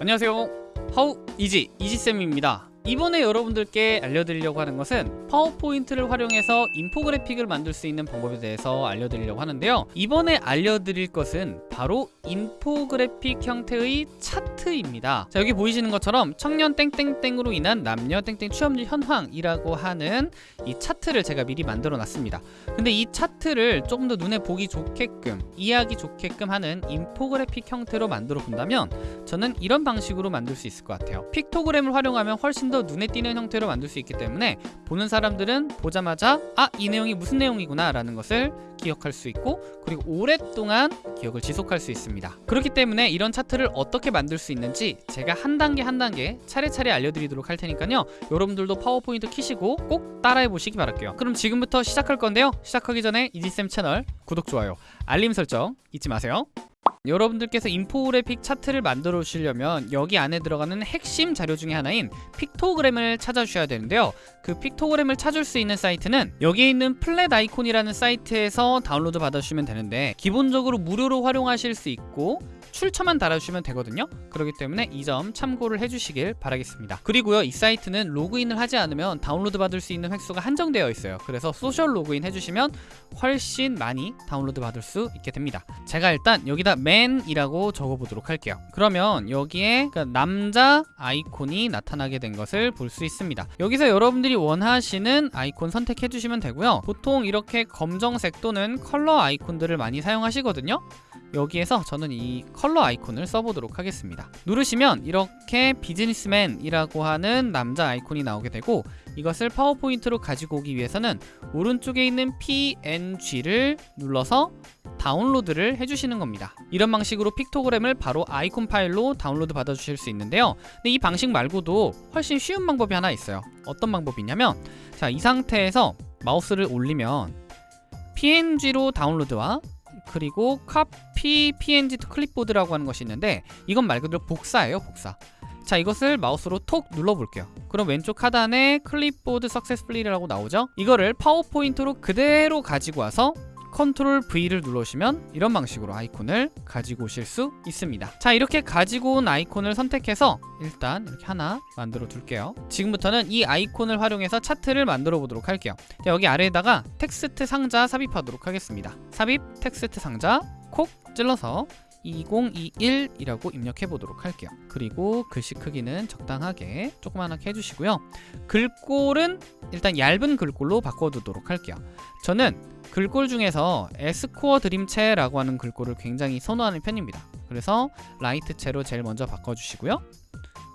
안녕하세요. 하우 이지 이지쌤입니다. 이번에 여러분들께 알려드리려고 하는 것은 파워포인트를 활용해서 인포그래픽을 만들 수 있는 방법에 대해서 알려드리려고 하는데요. 이번에 알려드릴 것은 바로 인포그래픽 형태의 차트입니다. 자 여기 보이시는 것처럼 청년 땡땡땡으로 인한 남녀 땡땡 취업률 현황이라고 하는 이 차트를 제가 미리 만들어 놨습니다. 근데 이 차트를 조금 더 눈에 보기 좋게끔 이해하기 좋게끔 하는 인포그래픽 형태로 만들어 본다면 저는 이런 방식으로 만들 수 있을 것 같아요. 픽토그램을 활용하면 훨씬 더 눈에 띄는 형태로 만들 수 있기 때문에 보는 사람들은 보자마자 아 이 내용이 무슨 내용이구나 라는 것을 기억할 수 있고 그리고 오랫동안 기억을 지속할 수 있습니다. 그렇기 때문에 이런 차트를 어떻게 만들 수 있는지 제가 한 단계 한 단계 차례차례 알려드리도록 할 테니까요. 여러분들도 파워포인트 키시고 꼭 따라해 보시기 바랄게요. 그럼 지금부터 시작할 건데요. 시작하기 전에 이지쌤 채널 구독, 좋아요, 알림 설정 잊지 마세요. 여러분들께서 인포그래픽 차트를 만들어 주시려면 여기 안에 들어가는 핵심 자료 중에 하나인 픽토그램을 찾아주셔야 되는데요. 그 픽토그램을 찾을 수 있는 사이트는 여기에 있는 Flaticon이라는 사이트에서 다운로드 받아주시면 되는데 기본적으로 무료로 활용하실 수 있고 출처만 달아주시면 되거든요. 그렇기 때문에 이 점 참고를 해주시길 바라겠습니다. 그리고요 이 사이트는 로그인을 하지 않으면 다운로드 받을 수 있는 횟수가 한정되어 있어요. 그래서 소셜 로그인 해주시면 훨씬 많이 다운로드 받을 수 있게 됩니다. 제가 일단 여기다 man이라고 적어보도록 할게요. 그러면 여기에 그 남자 아이콘이 나타나게 된 것을 볼 수 있습니다. 여기서 여러분들이 원하시는 아이콘 선택해 주시면 되고요. 보통 이렇게 검정색 또는 컬러 아이콘들을 많이 사용하시거든요 여기에서 저는 이 컬러 아이콘을 써보도록 하겠습니다. 누르시면 이렇게 비즈니스맨이라고 하는 남자 아이콘이 나오게 되고 이것을 파워포인트로 가지고 오기 위해서는 오른쪽에 있는 PNG를 눌러서 다운로드를 해주시는 겁니다. 이런 방식으로 픽토그램을 바로 아이콘 파일로 다운로드 받아 주실 수 있는데요. 근데 이 방식 말고도 훨씬 쉬운 방법이 하나 있어요. 어떤 방법이냐면 자 이 상태에서 마우스를 올리면 PNG로 다운로드와 그리고 카피 png to 클립보드라고 하는 것이 있는데 이건 말 그대로 복사예요 복사. 자 이것을 마우스로 톡 눌러볼게요. 그럼 왼쪽 하단에 clipboard successfully라고 나오죠? 이거를 파워포인트로 그대로 가지고 와서 컨트롤 V를 눌러주시면 이런 방식으로 아이콘을 가지고 오실 수 있습니다. 자 이렇게 가지고 온 아이콘을 선택해서 일단 이렇게 하나 만들어 둘게요. 지금부터는 이 아이콘을 활용해서 차트를 만들어 보도록 할게요. 자, 여기 아래에다가 텍스트 상자 삽입하도록 하겠습니다. 삽입 텍스트 상자 콕 찔러서 2021이라고 입력해 보도록 할게요. 그리고 글씨 크기는 적당하게 조그만하게 해주시고요. 글꼴은 일단 얇은 글꼴로 바꿔두도록 할게요. 저는 글꼴 중에서 에스코어 드림체라고 하는 글꼴을 굉장히 선호하는 편입니다. 그래서 light체로 제일 먼저 바꿔주시고요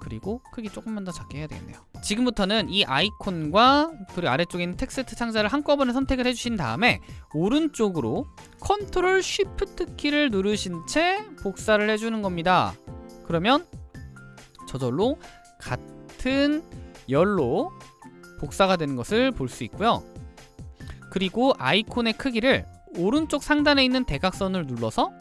그리고 크기 조금만 더 작게 해야 되겠네요. 지금부터는 이 아이콘과 그리고 아래쪽에 있는 텍스트 상자를 한꺼번에 선택을 해주신 다음에 오른쪽으로 컨트롤 쉬프트 키를 누르신 채 복사를 해주는 겁니다. 그러면 저절로 같은 열로 복사가 되는 것을 볼 수 있고요. 그리고 아이콘의 크기를 오른쪽 상단에 있는 대각선을 눌러서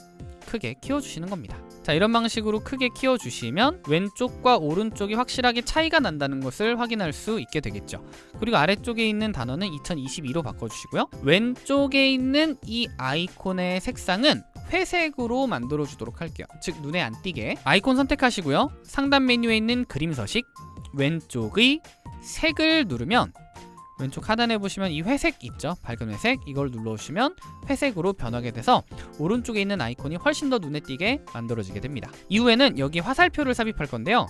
크게 키워주시는 겁니다 자 이런 방식으로 크게 키워주시면 왼쪽과 오른쪽이 확실하게 차이가 난다는 것을 확인할 수 있게 되겠죠. 그리고 아래쪽에 있는 단어는 2022로 바꿔주시고요. 왼쪽에 있는 이 아이콘의 색상은 회색으로 만들어 주도록 할게요. 즉 눈에 안 띄게. 아이콘 선택하시고요. 상단 메뉴에 있는 그림 서식 왼쪽의 색을 누르면 왼쪽 하단에 보시면 이 회색 있죠? 밝은 회색. 이걸 눌러주시면 회색으로 변하게 돼서 오른쪽에 있는 아이콘이 훨씬 더 눈에 띄게 만들어지게 됩니다. 이후에는 여기 화살표를 삽입할 건데요.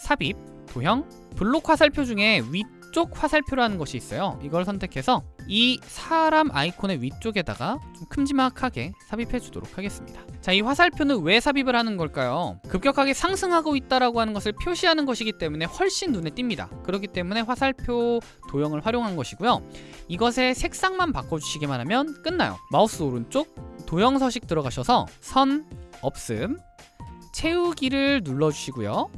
삽입, 도형, 블록 화살표 중에 위 쪽 화살표라는 것이 있어요. 이걸 선택해서 이 사람 아이콘의 위쪽에다가 좀 큼지막하게 삽입해 주도록 하겠습니다. 자, 이 화살표는 왜 삽입을 하는 걸까요? 급격하게 상승하고 있다라고 하는 것을 표시하는 것이기 때문에 훨씬 눈에 띕니다. 그렇기 때문에 화살표 도형을 활용한 것이고요. 이것의 색상만 바꿔주시기만 하면 끝나요. 마우스 오른쪽 도형 서식 들어가셔서 선, 없음, 채우기를 눌러주시고요.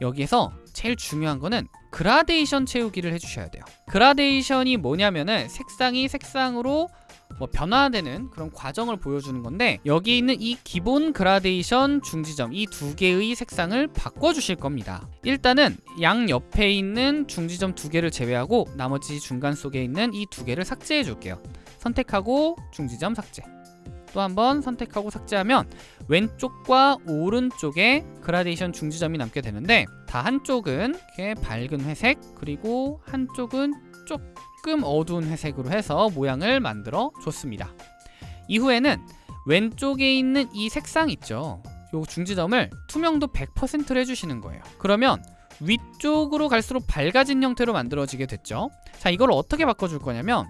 여기에서 제일 중요한 거는 그라데이션 채우기를 해주셔야 돼요. 그라데이션이 뭐냐면은 색상이 색상으로 뭐 변화되는 그런 과정을 보여주는 건데 여기 있는 이 기본 그라데이션 중지점 이 두 개의 색상을 바꿔주실 겁니다. 일단은 양 옆에 있는 중지점 두 개를 제외하고 나머지 중간 속에 있는 이 두 개를 삭제해 줄게요. 선택하고 중지점 삭제 또 한번 선택하고 삭제하면 왼쪽과 오른쪽에 그라데이션 중지점이 남게 되는데 다 한쪽은 이렇게 밝은 회색 그리고 한쪽은 조금 어두운 회색으로 해서 모양을 만들어 줬습니다. 이후에는 왼쪽에 있는 이 색상 있죠. 요 중지점을 투명도 100%로 해주시는 거예요. 그러면 위쪽으로 갈수록 밝아진 형태로 만들어지게 됐죠. 자, 이걸 어떻게 바꿔줄 거냐면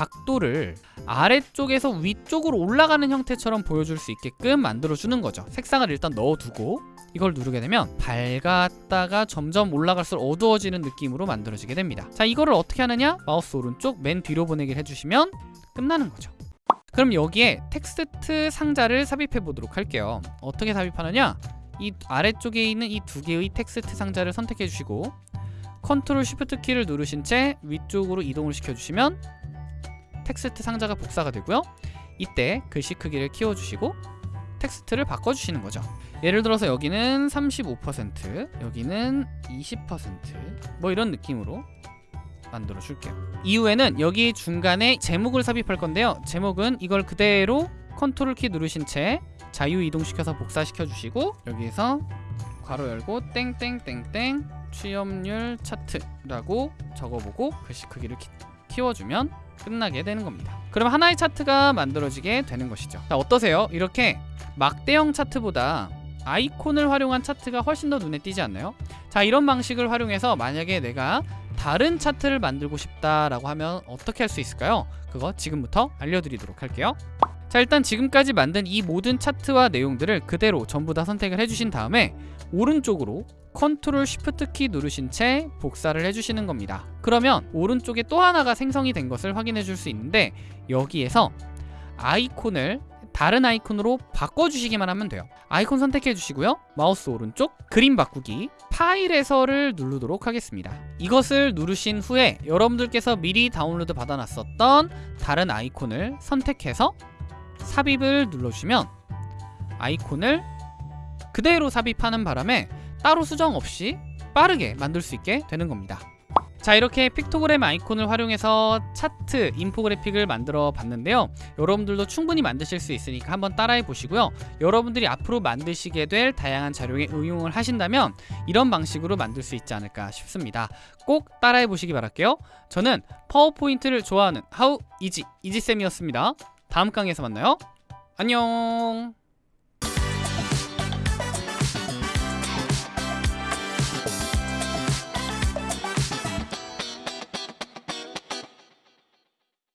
각도를 아래쪽에서 위쪽으로 올라가는 형태처럼 보여줄 수 있게끔 만들어주는 거죠. 색상을 일단 넣어두고 이걸 누르게 되면 밝았다가 점점 올라갈수록 어두워지는 느낌으로 만들어지게 됩니다. 자, 이거를 어떻게 하느냐? 마우스 오른쪽 맨 뒤로 보내기를 해주시면 끝나는 거죠. 그럼 여기에 텍스트 상자를 삽입해 보도록 할게요. 어떻게 삽입하느냐? 이 아래쪽에 있는 이 두 개의 텍스트 상자를 선택해 주시고 컨트롤 쉬프트 키를 누르신 채 위쪽으로 이동을 시켜 주시면 텍스트 상자가 복사가 되고요. 이때 글씨 크기를 키워 주시고 텍스트를 바꿔 주시는 거죠. 예를 들어서 여기는 35% 여기는 20%뭐 이런 느낌으로 만들어 줄게요. 이후에는 여기 중간에 제목을 삽입할 건데요. 제목은 이걸 그대로 컨트롤 키 누르신 채 자유 이동시켜서 복사시켜 주시고 여기서 괄호 열고 땡땡땡땡 취업률 차트라고 적어보고 글씨 크기를 키, 키워주면 끝나게 되는 겁니다. 그럼 하나의 차트가 만들어지게 되는 것이죠. 자 어떠세요? 이렇게 막대형 차트보다 아이콘을 활용한 차트가 훨씬 더 눈에 띄지 않나요? 자 이런 방식을 활용해서 만약에 내가 다른 차트를 만들고 싶다라고 하면 어떻게 할 수 있을까요? 그거 지금부터 알려드리도록 할게요. 자 일단 지금까지 만든 이 모든 차트와 내용들을 그대로 전부 다 선택을 해주신 다음에 오른쪽으로 컨트롤 쉬프트 키 누르신 채 복사를 해주시는 겁니다. 그러면 오른쪽에 또 하나가 생성이 된 것을 확인해 줄 수 있는데 여기에서 아이콘을 다른 아이콘으로 바꿔주시기만 하면 돼요. 아이콘 선택해 주시고요. 마우스 오른쪽 그림 바꾸기 파일에서를 누르도록 하겠습니다. 이것을 누르신 후에 여러분들께서 미리 다운로드 받아놨었던 다른 아이콘을 선택해서 삽입을 눌러주시면 아이콘을 그대로 삽입하는 바람에 따로 수정 없이 빠르게 만들 수 있게 되는 겁니다. 자 이렇게 픽토그램 아이콘을 활용해서 차트, 인포그래픽을 만들어 봤는데요. 여러분들도 충분히 만드실 수 있으니까 한번 따라해 보시고요. 여러분들이 앞으로 만드시게 될 다양한 자료에 응용을 하신다면 이런 방식으로 만들 수 있지 않을까 싶습니다. 꼭 따라해 보시기 바랄게요. 저는 파워포인트를 좋아하는 하우 이지 이지쌤이었습니다 다음 강의에서 만나요. 안녕